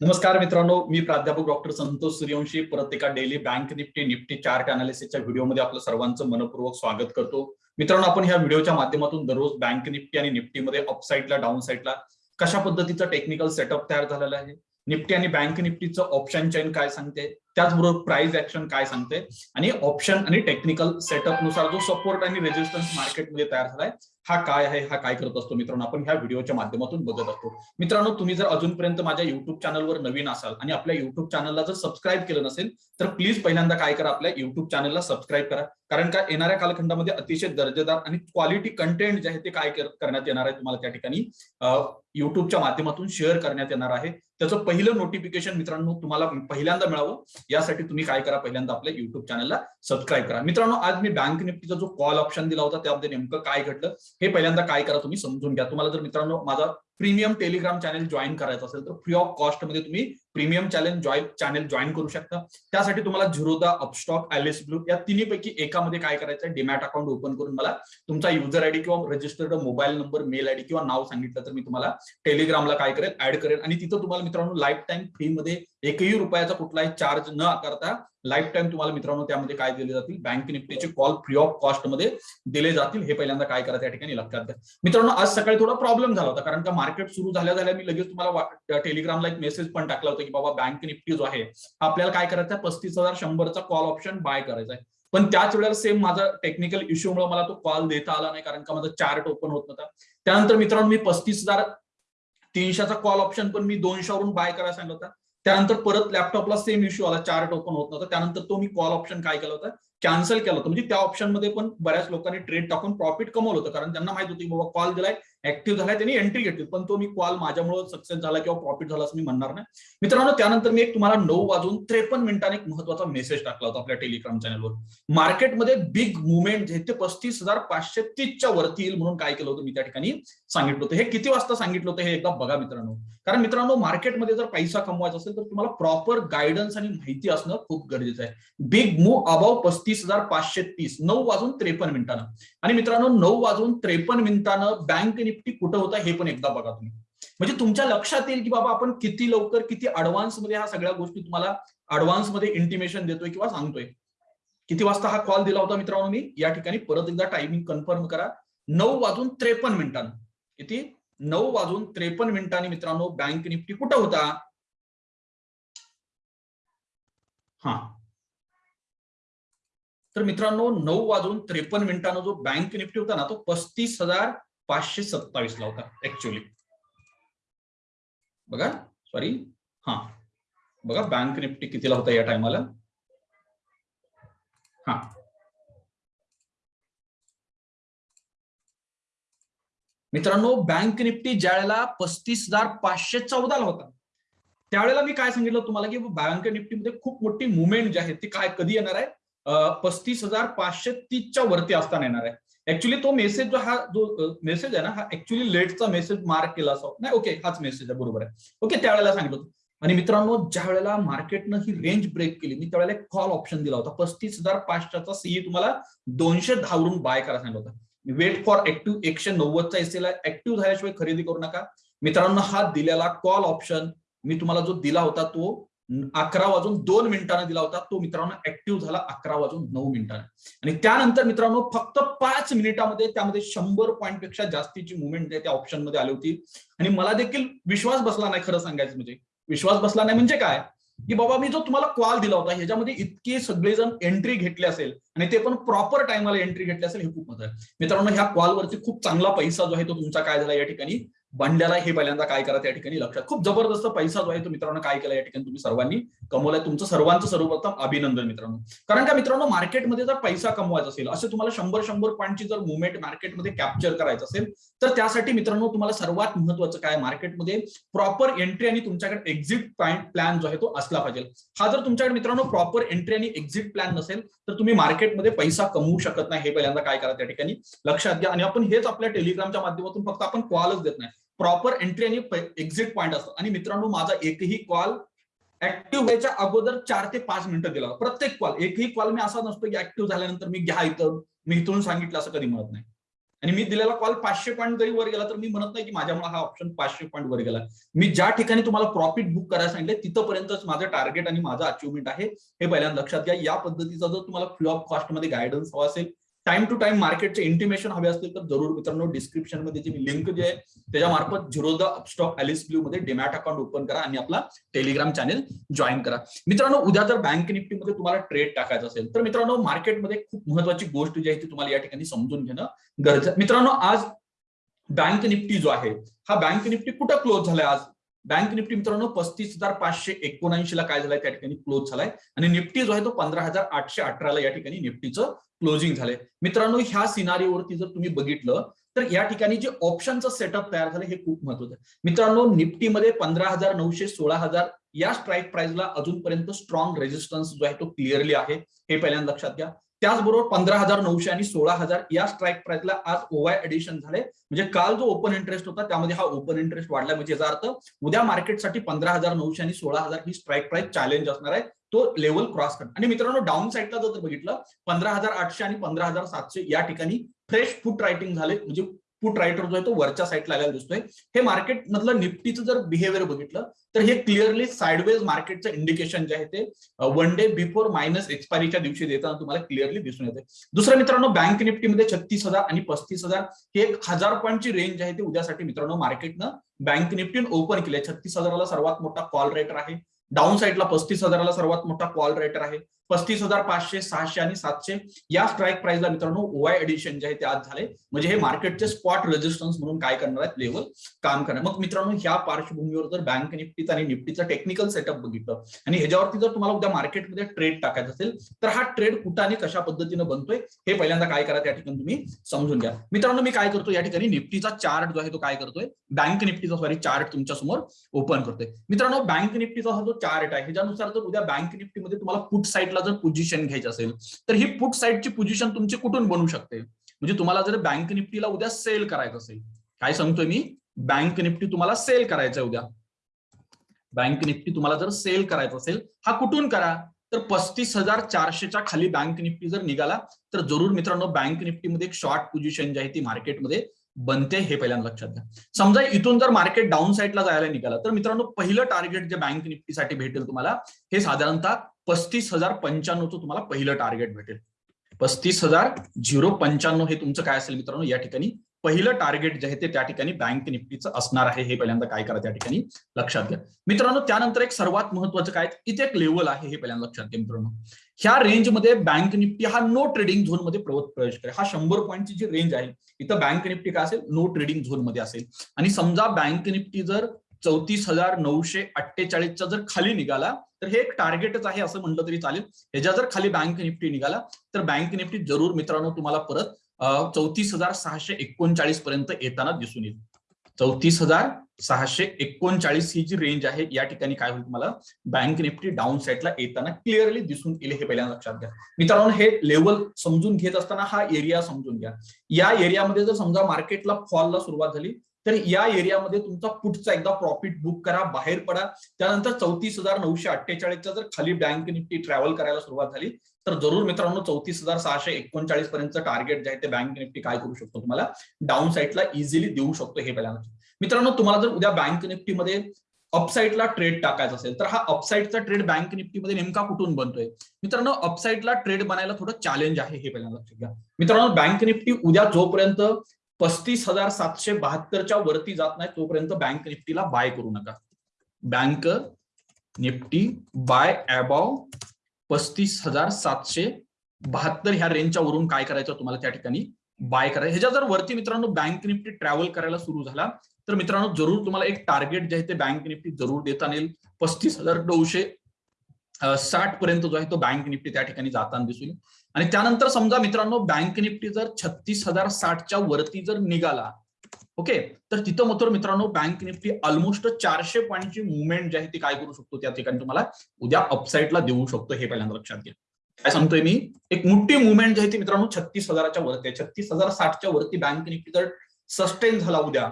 नमस्कार मित्रांनो मी प्राध्यापक डॉक्टर संतोष सूर्यवंशी परत एका daily bank Nifty Nifty chart अनालिसिसच्या व्हिडिओमध्ये आपलं सर्वांचं मनपूर्वक स्वागत करतो. मित्रांनो आपण ह्या व्हिडिओच्या माध्यमातून दररोज बँक निफ्टी आणि निफ्टीमध्ये अपसाईडला डाऊन साईडला कशा पद्धतीचा टेक्निकल सेटअप तयार झालेला आहे? निफ्टी आणि बँक निफ्टीचं ऑप्शन चेन काय सांगते? त्याचबरोबर प्राइस ऍक्शन काय सांगते? आणि ऑप्शन आणि टेक्निकल सेटअपनुसार जो सपोर्ट आणि रेजिस्टन्स मार्केटमध्ये तयार झालाय हा काय आहे हा काय करत असतो मित्रांनो? आपण ह्या व्हिडिओच्या माध्यमातून बघत असतो. मित्रांनो तुम्ही जर अजूनपर्यंत माझ्या युट्यूब चॅनलवर नवीन असाल आणि आपल्या युट्यूब चॅनलला जर सबस्क्राईब केलं नसेल तर प्लीज पहिल्यांदा काय करा आपल्या युट्यूब चॅनलला सबस्क्राईब करा. कारण का येणाऱ्या कालखंडामध्ये अतिशय दर्जेदार आणि क्वालिटी कंटेंट जे आहे ते काय करण्यात येणार आहे तुम्हाला त्या ठिकाणी युट्यूबच्या माध्यमातून शेअर करण्यात येणार आहे. त्याचं पहिलं नोटिफिकेशन मित्रांनो तुम्हाला पहिल्यांदा मिळावं. यासाठी तुम्ही काय करा पहिल्यांदा आपल्या युट्यूब चॅनलला सबस्क्राईब करा. मित्रांनो आज मी बँक निफ्टीचा जो कॉल ऑप्शन दिला होता त्यामध्ये नेमकं काय घडलं? हे पहिल्यांदा काय करा तुम्ही समजून घ्या. तुम्हाला जर मित्रांनो माझा प्रीमियम टेलिग्राम चॅनल जॉईन करायचं असेल तर फ्री ऑफ कॉस्टमध्ये तुम्ही premium challenge join channel join करू शकता. त्यासाठी तुम्हाला झिरोदा अपस्टॉक आयलेस ब्लू या तिन्हीपैकी एकामध्ये काय करायचं डीमॅट अकाउंट ओपन करून मला तुमचा युजर आयडी किंवा registered mobile number mail ID किंवा नाव सांगितलं तर मी तुम्हाला टेलिग्रामला काय करेल? ऍड करेल. आणि तिथं तुम्हाला मित्रांनो लाईफ टाईम फ्री मध्ये एकही रुपयाचा कुठलाही चार्ज न आकारता लाईफ टाईम तुम्हाला मित्रांनो त्यामध्ये काय दिले जातील? बँक निफ्टीचे कॉल फ्री ऑफ कॉस्टमध्ये दिले जातील. हे पहिल्यांदा काय करायचं या ठिकाणी लक्षात घ्या. मित्रांनो आज सकाळी थोडा प्रॉब्लेम झाला होता. कारण का मार्केट सुरू झाल्या झाल्या मी लगेच तुम्हाला टेलिग्रामला एक मेसेज पण टाकला होता की बाबा बँक निफ्टी जो आहे. आपल्याला काय करायचा पस्तीस हजार शंभरचा कॉल ऑप्शन बाय करायचा आहे पण त्याच वेळेला सेम माझा टेक्निकल इश्यूमुळे मला तो कॉल देता आला नाही कारण का माझा चार्ट ओपन होत नव्हता. त्यानंतर मित्रांनो मी पस्तीस हजार तीनशेचा कॉल ऑप्शन पण मी दोनशेवरून बाय करायला सांगितलं होता. त्यानंतर परत लॅपटॉपला सेम इश्यू आला चार्ट ओपन होत नव्हता. त्यानंतर तो मी कॉल ऑप्शन काय केला होता? कॅन्सल केलं होतं. म्हणजे त्या ऑप्शनमध्ये पण बऱ्याच लोकांनी ट्रेड टाकून प्रॉफिट कमवलं होतं. कारण त्यांना माहीत होती बाबा कॉल दिलाय ऍक्टिव्ह झालाय त्यांनी एंट्री घेतली. पण तो मी कॉल माझ्यामुळे सक्सेस झाला किंवा प्रॉफिट झाला असं मी म्हणणार नाही. मित्रांनो त्यानंतर मी एक तुम्हाला नऊ वाजून त्रेपन्न मिनिटांनी एक महत्त्वाचा मेसेज टाकला होता आपल्या टेलिग्राम चॅनलवर मार्केटमध्ये बिग मुवमेंट जे ते पस्तीस हजार पाचशे तीसच्या वरती येईल म्हणून काय केलं होतं मी त्या ठिकाणी सांगितलं होतं. हे किती वाजता सांगितलं होतं हे एकदा बघा मित्रांनो. कारण मित्रांनो मार्केटमध्ये जर पैसा कमवायचा असेल तर तुम्हाला प्रॉपर गायडन्स आणि माहिती असणं खूप गरजेचं आहे. बिग मूव अबाव पस्तीस हजार पाचशे तीस. नऊ वाजून त्रेपन्न मिनिटानं. आणि मित्रांनो नऊ वाजून त्रेपन्न मिनिटानं बँक निफ्टी कुठं होता हे पण एकदा बघा तुम्ही. म्हणजे तुमच्या लक्षात येईल की बाबा आपण किती लवकर किती अडव्हान्समध्ये ह्या सगळ्या गोष्टी तुम्हाला अडव्हान्समध्ये इंटिमेशन देतोय किंवा सांगतोय. किती वाजता हा कॉल दिला होता मित्रांनो मी? या ठिकाणी परत एकदा टायमिंग कन्फर्म करा. नऊ वाजून त्रेपन्न मिनिटांनं. किती? नऊ वाजून त्रेपन्न मिनिटांनी मित्रांनो बँक निफ्टी कुठं होता? हा. तर मित्रांनो नऊ वाजून त्रेपन्न मिनिटांना जो बँक निफ्टी होता ना तो पस्तीस हजार पाचशे सत्तावीस ला होता ऍक्च्युली बघा सॉरी हा. बघा बँक निफ्टी कितीला होता या टायमाला हा. मित्रांनो बँक निफ्टी ज्या वेळेला पस्तीस हजार पाचशे चौदाला होता त्यावेळेला मी काय सांगितलं तुम्हाला की बँक निफ्टीमध्ये खूप मोठी मुवमेंट जी आहे ती काय कधी येणार आहे? पस्तीस हजार पाचशे तीसच्या वरती असताना येणार आहे. ऍक्च्युली तो मेसेज जो हा जो मेसेज आहे ना हा ऍक्च्युली लेटचा मेसेज मार्क केला असो. नाही ओके हाच मेसेज आहे बरोबर आहे. ओके त्यावेळेला सांगितलं आणि मित्रांनो ज्या वेळेला मार्केटनं ही रेंज ब्रेक केली मी त्यावेळेला एक कॉल ऑप्शन दिला होता. पस्तीस हजार पाचशेचा सीई तुम्हाला दोनशे दहावरून बाय करायला सांगितलं होतं. वेट फॉर ऍक्टिव्ह एकशे नव्वदचा एस ऍक्टिव्ह झाल्याशिवाय खरेदी करू नका. मित्रांनो हा दिलेला कॉल ऑप्शन मी तुम्हाला जो दिला होता तो अकरा वाजून दोन मिनिटांना दिला होता. तो मित्रांनो ऍक्टिव्ह झाला अकरा वाजून नऊ मिनिटांना. आणि त्यानंतर मित्रांनो फक्त पाच मिनिटामध्ये त्यामध्ये शंभर पॉईंटपेक्षा जास्तीची मुवमेंट त्या ऑप्शनमध्ये आली होती. आणि मला देखील विश्वास बसला नाही खरं सांगायचं म्हणजे. विश्वास बसला नाही म्हणजे काय? की बाबा मी जो तुम्हाला कॉल दिला होता ह्याच्यामध्ये इतके सगळेजण एंट्री घेतले असेल आणि ते पण प्रॉपर टायमाला एंट्री घेतली असेल हे खूप महत्त्व आहे. मित्रांनो ह्या कॉलवरती खूप चांगला पैसा जो आहे तो तुमचा काय झाला या ठिकाणी? बंड्याला हे पहिल्यांदा काय करा त्या ठिकाणी लक्षात. खूप जबरदस्त पैसा जो आहे तो मित्रांनो काय केला या ठिकाणी तुम्ही सर्वांनी? कमवलाय. तुमचं सर्वांचं सर्वप्रथम अभिनंदन मित्रांनो. कारण का मित्रांनो मार्केटमध्ये जर पैसा कमवायचा असेल असे तुम्हाला शंभर शंभर पॉईंटची जर मुवमेंट मार्केटमध्ये कॅप्चर करायचं असेल तर त्यासाठी मित्रांनो तुम्हाला सर्वात महत्वाचं काय? मार्केटमध्ये प्रॉपर एंट्री आणि तुमच्याकडे एक्झिट प्लॅन जो आहे तो असला पाहिजे. हा जर तुमच्याकडे मित्रांनो प्रॉपर एंट्री आणि एक्झिट प्लॅन नसेल तर तुम्ही मार्केटमध्ये पैसा कमवू शकत नाही. हे पहिल्यांदा काय करा त्या ठिकाणी? लक्षात घ्या. आणि आपण हेच आपल्या टेलिग्रामच्या माध्यमातून फक्त आपण कॉलच देत नाही. प्रॉपर एंट्री आणि एक्झिट पॉईंट असतो. आणि मित्रांनो माझा एकही कॉल ऍक्टिव्ह व्हायच्या अगोदर चार ते पाच मिनिटं दिला प्रत्येक कॉल एकही कॉल मी असा नसतो की ऍक्टिव्ह झाल्यानंतर मी घ्या इथं मी इथून सांगितलं असं कधी म्हणत नाही. आणि मी दिलेला कॉल पाचशे पॉईंट जरी वर गेला तर मी म्हणत नाही की माझ्यामुळे हा ऑप्शन पाचशे पॉईंट वर गेला. मी ज्या ठिकाणी तुम्हाला प्रॉफिट बुक करायला सांगितलं तिथपर्यंतच माझं टार्गेट आणि माझं अचिव्हमेंट आहे. हे पहिल्यांदा लक्षात घ्या. या पद्धतीचा जर तुम्हाला फ्री ऑफ कॉस्टमध्ये गायडन्स हवा असेल टाइम टू टाइम मार्केटचे इंटिमेशन हवे असतील तर जरूर मित्रांनो डिस्क्रिप्शनमध्ये जी लिंक जे आहे त्याच्या मार्फत झिरोदा अपस्टॉक अलिस ब्ल्यू मध्ये डिमॅट अकाउंट ओपन करा आणि आपला टेलिग्राम चॅनेल जॉईन करा. मित्रांनो उद्या जर बँक निफ्टीमध्ये तुम्हाला ट्रेड टाकायचा असेल तर मित्रांनो मार्केटमध्ये खूप महत्वाची गोष्ट जी आहे ती तुम्हाला या ठिकाणी समजून घेणं गरजेचं मित्रांनो आज बँक निफ्टी जो आहे हा बँक निफ्टी कुठं क्लोज झालाय आज? बँक निफ्टी मित्रांनो पस्तीस हजार पाचशे एकोणऐंशी ला काय झालाय? त्या ठिकाणी क्लोज झालाय. आणि निफ्टी जो आहे तो पंधरा हजार आठशे अठराला या ठिकाणी निफ्टीचं क्लोजिंग झाले. मित्रांनो ह्या सिनारीवरती जर तुम्ही बघितलं तर या ठिकाणी जे ऑप्शनचं सेटअप तयार झालं हे खूप महत्वाचं आहे. मित्रांनो निफ्टीमध्ये पंधरा हजार नऊशे सोळा हजार या स्ट्राईक प्राइसला अजूनपर्यंत स्ट्रॉंग रेजिस्टन्स जो आहे तो क्लिअरली आहे. हे पहिल्यांदा लक्षात घ्या. त्याचबरोबर पंधरा हजार नऊशे आणि सोळा हजार या स्ट्राईक प्राइसला आज ओवाय एडिशन झाले. म्हणजे काल जो ओपन इंटरेस्ट होता त्यामध्ये हा ओपन इंटरेस्ट वाढला. म्हणजे याचा अर्थ उद्या मार्केटसाठी पंधरा हजार नऊशे आणि सोळा हजार ही स्ट्राईक प्राइस चॅलेंज असणार आहे. तो लेवल क्रॉस कर. आणि मित्रांनो डाऊन साईडला जर बघितलं पंधरा हजार आठशे आणि पंधरा हजार सातशे या ठिकाणी फ्रेश फुट रायटिंग झाले. म्हणजे फुट रायटर जो आहे तो वरच्या साईडला आलेला दिसतोय. हे मार्केट मधलं निफ्टीचं जर बिहेवियर बघितलं तर हे क्लिअरली साईडवेज मार्केटचं इंडिकेशन जे आहे ते वन डे बिफोर मायनस एक्सपायरीच्या दिवशी देताना तुम्हाला क्लिअरली दिसून येते दुसरं मित्रांनो बँक निफ्टीमध्ये छत्तीस हजार आणि पस्तीस हजार हे एक हजार पॉईंटची रेंज आहे ते उद्यासाठी मित्रांनो मार्केटनं बँक निफ्टीन ओपन केली छत्तीस हजाराला सर्वात मोठा कॉल रेटर आहे. डाऊन साईडला पस्तीस हजाराला सर्वात मोठा कॉल रेटर आहे. पस्तीस हजार पाचशे सहाशे आणि सातशे या स्ट्राईक प्राइसला मित्रांनो ओआय एडिशन जे आहे ते आज झाले. म्हणजे हे मार्केटचे स्पॉट रेजिस्टन्स म्हणून काय करणार आहेत लेवल काम करणार. मग मित्रांनो ह्या पार्श्वभूमीवर जर बँक निफ्टीचा आणि निफ्टीचा टेक्निकल सेटअप बघितलं आणि ह्याच्यावरती जर तुम्हाला उद्या मार्केटमध्ये ट्रेड टाकायचा असेल तर हा ट्रेड कुठं आणि कशा पद्धतीनं बनतोय हे पहिल्यांदा काय करा त्या ठिकाणी तुम्ही समजून घ्या. मित्रांनो मी काय करतो या ठिकाणी निफ्टीचा चार्ट जो आहे तो काय करतोय बँक निफ्टीचा सॉरी चार्ट तुमच्यासमोर ओपन करतोय. मित्रांनो बँक निफ्टीचा हा जो चार्ट आहे ह्याच्यानुसार जर उद्या बँक निफ्टीमध्ये तुम्हाला पुट साईडला जर पोझिशन घ्यायची असेल तर ही पुट साईडची पोझिशन तुमची कुठून बनू शकते? म्हणजे तुम्हाला जर बँक निफ्टीला उद्या सेल करायचं असेल काय सांगतोय मी? बँक निफ्टी तुम्हाला सेल करायचं उद्या. बँक निफ्टी तुम्हाला जर सेल करायचं असेल हा कुठून करा? तर पस्तीस हजार चारशेच्या खाली बँक निफ्टी जर निघाला तर जरूर मित्रांनो बँक निफ्टीमध्ये एक शॉर्ट पोझिशन जी आहे ती मार्केटमध्ये बनते हे पहिल्यांदा लक्षात घ्या. समजा इथून जर मार्केट डाऊन साईडला जायला निघाला तर मित्रांनो पहिलं टार्गेट जे बँक निफ्टीसाठी भेटेल तुम्हाला हे साधारणतः पस्तीस हजार पंच्याण्णवचं तुम्हाला पहिलं टार्गेट भेटेल. पस्तीस हजार झिरो पंच्याण्णव हे तुमचं काय असेल मित्रांनो? या ठिकाणी पहिलं टार्गेट जे आहे ते त्या ठिकाणी बँक निफ्टीचं असणार आहे. हे पहिल्यांदा काय करा त्या ठिकाणी? लक्षात घ्या. मित्रांनो त्यानंतर एक सर्वात महत्वाचं काय? इथे एक लेवल आहे. हे पहिल्यांदा लक्षात घ्या मित्रांनो. ह्या रेंजमध्ये बँक निफ्टी हा नो ट्रेडिंग झोनमध्ये प्रवेश करेल. हा शंभर पॉईंटची जी रेंज आहे इथं बँक निफ्टी काय असेल? नो ट्रेडिंग झोनमध्ये असेल. आणि समजा बँक निफ्टी जर चौतीस हजार नऊशे अठ्ठेचाळीसच्या जर खाली निघाला तर हे एक टार्गेटच आहे असं म्हटलं तरी चालेल. ह्याच्या जर खाली बँक निफ्टी निघाला तर बँक निफ्टी जरूर मित्रांनो तुम्हाला परत चौतीस हजार सहाशे एकोणचाळीस पर्यंत येताना दिसून येईल. चौतीस हजार सहाशे एकोणचाळीस ही जी रेंज आहे या ठिकाणी काय होईल तुम्हाला? बँक निफ्टी डाऊन साईडला येताना क्लिअरली दिसून येईल हे पहिल्यांदा लक्षात घ्या. मित्रांनो हे लेवल समजून घेत असताना हा एरिया समजून घ्या. या एरियामध्ये जर समजा मार्केटला फॉलला सुरुवात झाली तर या एरियामध्ये तुमचा पुढचा एकदा प्रॉफिट बुक करा बाहेर पडा. त्यानंतर चौतीस हजार नऊशे अठ्ठेचाळीसच्या जर खाली बँक निफ्टी ट्रॅव्हल करायला सुरुवात झाली तर जरूर मित्रांनो चौतीस हजार सहाशे एकोणचाळीस पर्यंत टार्गेट जे आहे ते बँक निफ्टी काय करू शकतो तुम्हाला? डाऊन साईडला इझिली देऊ शकतो हे पहिल्यांदा मित्रांनो तुम्हाला जर उद्या बँक निफ्टीमध्ये अपसाईडला ट्रेड टाकायचा असेल तर हा अपसाईडचा ट्रेड बँक निफ्टीमध्ये नेमका कुठून बनतोय? मित्रांनो अपसाईडला ट्रेड बनायला थोडं चॅलेंज आहे हे पहिल्यांदा लक्षात घ्या मित्रांनो बँक निफ्टी उद्या जोपर्यंत पस्तीस हजार सातशे बहात्तरच्या वरती जात नाही तोपर्यंत बँक निफ्टीला बाय करू नका. बँक निफ्टी बाय अबाव पस्तीस हजार सातशे बहात्तर ह्या रेंजच्या वरून काय करायचं तुम्हाला त्या ठिकाणी बाय करायचं. ह्याच्या जर वरती मित्रांनो बँक निफ्टी ट्रॅव्हल करायला सुरू झाला तर मित्रांनो जरूर तुम्हाला एक टार्गेट जे आहे ते बँक निफ्टी जरूर देता येईल पस्तीस हजार नऊशे साठ पर्यंत जो आहे तो बँक निफ्टी त्या ठिकाणी जाताना दिसून आणि त्यानंतर समजा मित्रांनो बँक निफ्टी जर छत्तीस हजार साठच्या वरती जर निघाला ओके तर तिथं मात्र मित्रांनो बँक निफ्टी ऑलमोस्ट चारशे पॉईंटची मुवमेंट जी आहे ती काय करू शकतो? त्या ठिकाणी तुम्हाला उद्या अपसाईडला देऊ शकतो हे पहिल्यांदा लक्षात घ्या. काय सांगतोय मी? एक मोठी मुवमेंट जी आहे ती मित्रांनो छत्तीस हजाराच्या वरती आहे. छत्तीस हजार साठच्या वरती बँक निफ्टी जर सस्टेन झाला उद्या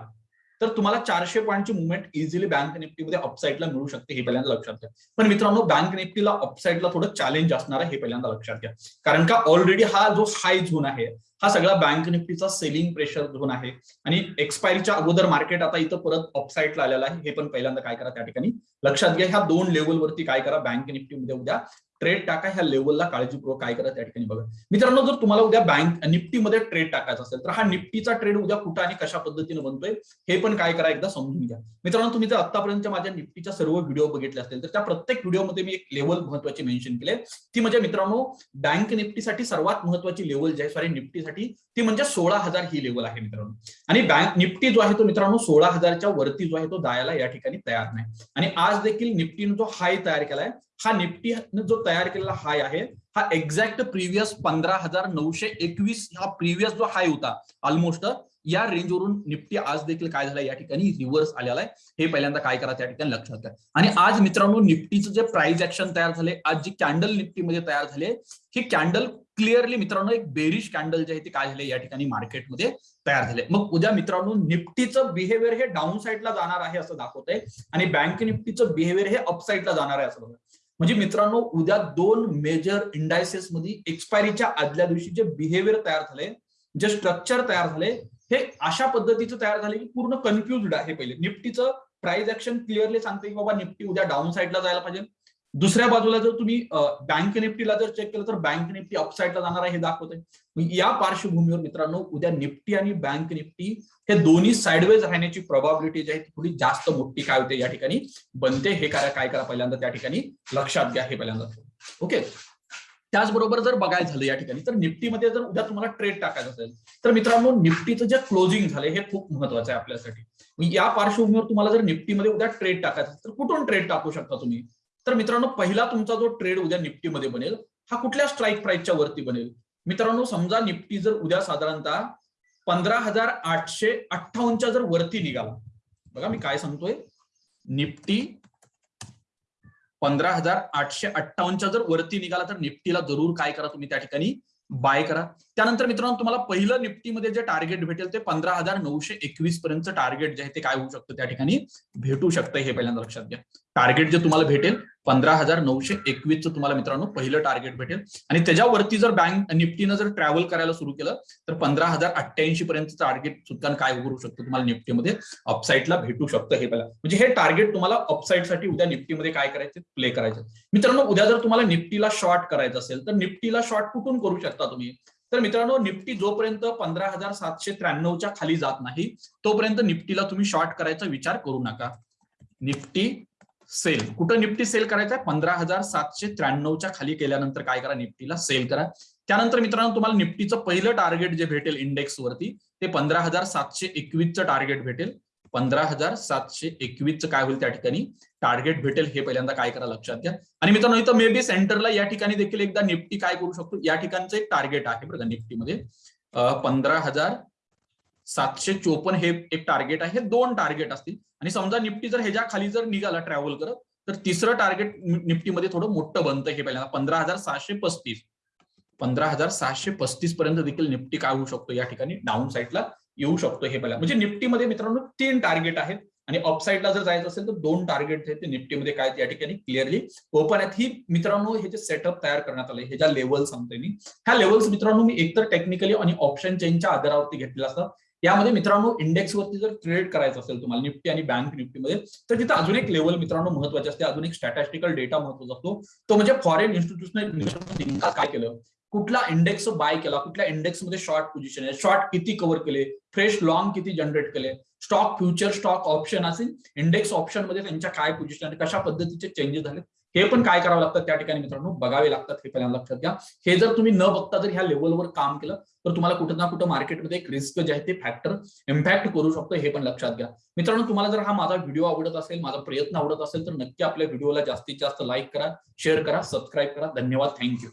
तर तुम्हाला चारशे पॉईंटची मुवमेंट इझिली बँक निफ्टीमध्ये अपसाईडला मिळू शकते हे पहिल्यांदा लक्षात घ्या. पण मित्रांनो बँक निफ्टीला अपसाईडला थोडं चॅलेंज असणार आहे हे पहिल्यांदा लक्षात घ्या. कारण का ऑलरेडी हा जो हाय झोन आहे हा सगळा बँक निफ्टीचा सेलिंग प्रेशर झोन आहे. आणि एक्सपायरीच्या अगोदर मार्केट आता इथं परत अपसाईडला आलेला आहे हे पण पहिल्यांदा काय करा त्या ठिकाणी लक्षात घ्या. ह्या दोन लेवलवरती काय करा बँक निफ्टीमध्ये उद्या ट्रेड टाका ह्या लेवलला काळजीपूर्वक काय करा त्या ठिकाणी बघा. मित्रांनो जर तुम्हाला उद्या बँक निफ्टीमध्ये ट्रेड टाकायचा असेल तर हा निफ्टीचा ट्रेड उद्या कुठं आणि कशा पद्धतीने बनतोय हे पण काय करा एकदा समजून घ्या. मित्रांनो तुम्ही जर आतापर्यंत माझ्या निफ्टीच्या सर्व व्हिडिओ बघितले असतील तर त्या प्रत्येक व्हिडिओमध्ये मी एक लेवल महत्वाची मेन्शन केले ती म्हणजे मित्रांनो बँक निफ्टीसाठी सर्वात महत्वाची लेवल जी आहे सॉरी निफ्टीसाठी ती म्हणजे सोळा हजार ही लेवल आहे मित्रांनो. आणि बँक निफ्टी जो आहे तो मित्रांनो सोळा हजारच्या वरती जो आहे तो जायला या ठिकाणी तयार नाही. आणि आज देखील निफ्टीनं जो हाय तयार केलाय हा निफ्टी जो तयार केलेला हाय आहे हा एक्झॅक्ट प्रिव्हियस पंधरा हजार नऊशे एकवीस हा प्रिव्हियस जो हाय होता ऑलमोस्ट या रेंजवरून निफ्टी आज देखील काय झालं या ठिकाणी? रिव्हर्स आलेला आहे. हे पहिल्यांदा काय करा त्या ठिकाणी लक्षात घ्या आणि आज मित्रांनो निफ्टीचं जे प्राइस ऍक्शन तयार झाले आज जी कॅन्डल निफ्टीमध्ये तयार झाले ही कॅन्डल क्लिअरली मित्रांनो एक बेरिश कॅन्डल जे आहे ते काय झाले या ठिकाणी मार्केटमध्ये तयार झाले. मग उद्या मित्रांनो निफ्टीचं बिहेवियर हे डाऊन साईडला जाणार आहे असं दाखवत आहे आणि बँक निफ्टीचं बिहेवियर हे अपसाईडला जाणार आहे असं बघा. म्हणजे मित्रांनो उद्या दोन मेजर इंडायसेस मध्ये एक्सपायरीच्या आदल्या दिवशी जे बिहेवियर तयार झाले जे स्ट्रक्चर तयार झाले हे अशा पद्धतीचं तयार झाले की पूर्ण कन्फ्युज्ड आहे पहिले. निफ्टीचं प्राइस ऍक्शन क्लिअरली सांगते की बाबा निफ्टी उद्या डाऊन साईडला जायला पाहिजे. दुसऱ्या बाजूला जर तुम्ही बँक निफ्टीला जर चेक केलं तर बँक निफ्टी अपसाईडला जाणार आहे हे दाखवते या पार्श्वभूमीवर मित्रांनो उद्या निफ्टी आणि बँक निफ्टी हे दोन्ही साईडवेज राहण्याची प्रॉबिलिटी जी आहे ती थोडी जास्त मोठी काय होते या ठिकाणी? बनते. हे काय काय करा पहिल्यांदा त्या ठिकाणी? लक्षात घ्या हे पहिल्यांदा. ओके? त्याचबरोबर जर बघायचं झालं या ठिकाणी तर निफ्टीमध्ये जर उद्या तुम्हाला ट्रेड टाकायचं असेल तर मित्रांनो निफ्टीचं जे क्लोजिंग झालं हे खूप महत्वाचं आहे आपल्यासाठी. या पार्श्वभूमीवर तुम्हाला जर निफ्टीमध्ये उद्या ट्रेड टाकायचं तर कुठून ट्रेड टाकू शकता तुम्ही? तर मित्रांनो पहिला तुमचा जो ट्रेड उद्या निफ्टीमध्ये बनेल हा कुठल्या स्ट्राईक प्राइसच्या वरती बनेल? मित्रांनो समजा निफ्टी जर उद्या साधारणतः पंधरा हजार आठशे अठ्ठावन्नच्या जर वरती निघाला बघा मी काय सांगतोय. निफ्टी पंधरा हजार आठशे अठ्ठावन्नच्या जर वरती निघाला तर निफ्टीला जरूर काय करा तुम्ही त्या ठिकाणी? बाय करा. त्यानंतर मित्रांनो तुम्हाला पहिलं निफ्टीमध्ये जे टार्गेट भेटेल ते पंधरा हजार नऊशे एकवीस पर्यंत टार्गेट जे आहे ते काय होऊ शकतं त्या ठिकाणी? भेटू शकतं हे पहिल्यांदा लक्षात घ्या. टार्गेट जे तुम्हाला भेटेल पंधरा हजार नऊशे एकवीसचं तुम्हाला मित्रांनो पहिलं टार्गेट भेटेल. आणि त्याच्यावरती जर बँक निफ्टीनं जर ट्रॅव्हल करायला सुरू केलं तर पंधरा हजार अठ्ठ्याऐंशी पर्यंत टार्गेट सुद्धा काय करू शकतो तुम्हाला निफ्टीमध्ये? अपसाईडला भेटू शकतं हे पहिला म्हणजे हे टार्गेट तुम्हाला अपसाईडसाठी उद्या निफ्टीमध्ये काय करायचं? प्ले करायचं. मित्रांनो उद्या जर तुम्हाला निफ्टीला शॉर्ट करायचं असेल तर निफ्टीला शॉर्ट कुठून करू शकता तुम्ही? तर मित्रांनो निफ्टी जोपर्यंत पंधरा हजार सातशे त्र्याण्णवच्या खाली जात नाही तोपर्यंत निफ्टीला तुम्ही शॉर्ट करायचा विचार करू नका. निफ्टी सेल कुठं निफ्टी सेल करायचा पंधरा हजार सातशे त्र्याण्णवच्या खाली केल्यानंतर काय करा? निफ्टीला सेल करा. त्यानंतर मित्रांनो तुम्हाला निफ्टीचं पहिलं टार्गेट जे भेटेल इंडेक्स वरती ते पंधरा हजार सातशे एकवीसचं टार्गेट भेटेल. पंधरा हजार सातशे एकवीसचं काय होईल त्या ठिकाणी? टार्गेट भेटेल हे पहिल्यांदा काय करा लक्षात घ्या. आणि मित्रांनो इथं मे बी सेंटरला या ठिकाणी देखील एकदा निफ्टी काय करू शकतो? या ठिकाणचं एक टार्गेट आहे बघा निफ्टीमध्ये. पंधरा हजार सातशे चोपन्न हे एक टार्गेट आहे. हे दोन टार्गेट असतील. आणि समजा निफ्टी जर ह्याच्या खाली जर निघाला ट्रॅव्हल करत तर तिसरं टार्गेट निफ्टीमध्ये थोडं मोठं बनतं हे पहिल्यांदा. पंधरा हजार सहाशे पस्तीस. पंधरा हजार सहाशे पस्तीस पर्यंत देखील निफ्टी काय होऊ शकतो या ठिकाणी? डाऊन साईडला येऊ शकतो हे पहिला. म्हणजे निफ्टीमध्ये मित्रांनो तीन टार्गेट आहेत. आणि ऑफसाईडला जर जायचं असेल तर दोन टार्गेट आहेत ते निफ्टीमध्ये काय या ठिकाणी क्लिअरली ओपन आहेत. ही मित्रांनो हे जे सेटअप तयार करण्यात आले हे ज्या लेवल सांगतोय मी ह्या लेवल्स मित्रांनो मी एकतर टेक्निकली आणि ऑप्शन चेनच्या आधारावरती घेतलेला असतात यामध्ये मित्रांनो इंडेक्सवरती जर ट्रेड करायचं असेल तुम्हाला निफ्टी आणि बँक निफ्टीमध्ये तर तिथं अजून एक लेवल मित्रांनो महत्त्वाचे असते. अजून एक स्टॅटिस्टिकल डेटा महत्त्वाचा असतो. तो म्हणजे फॉरेन इन्स्टिट्यूशनल काय केलं? कुठला इंडेक्स बाय केला कुठल्या इंडेक्समध्ये शॉर्ट पोझिशन आहे शॉर्ट किती कव्हर केले फ्रेश लॉंग किती जनरेट केले स्टॉक फ्युचर स्टॉक ऑप्शन असेल इंडेक्स ऑप्शनमध्ये त्यांच्या काय पोझिशन आहे कशा पद्धतीचे चेंजेस झाले हे पण काय करावं लागतं त्या ठिकाणी मित्रांनो? बघावे लागतात हे पहिल्यांदा लक्षात घ्या. हे जर तुम्ही न बघता जर ह्या लेवलवर काम केलं तर तुम्हाला कुठं ना कुठं मार्केटमध्ये एक रिस्क जे आहे ते फॅक्टर इम्पॅक्ट करू शकतो हे पण लक्षात घ्या. मित्रांनो तुम्हाला जर हा माझा व्हिडिओ आवडत असेल माझा प्रयत्न आवडत असेल तर नक्की आपल्या व्हिडिओला जास्तीत जास्त लाईक करा शेअर करा सबस्क्राईब करा. धन्यवाद. थँक्यू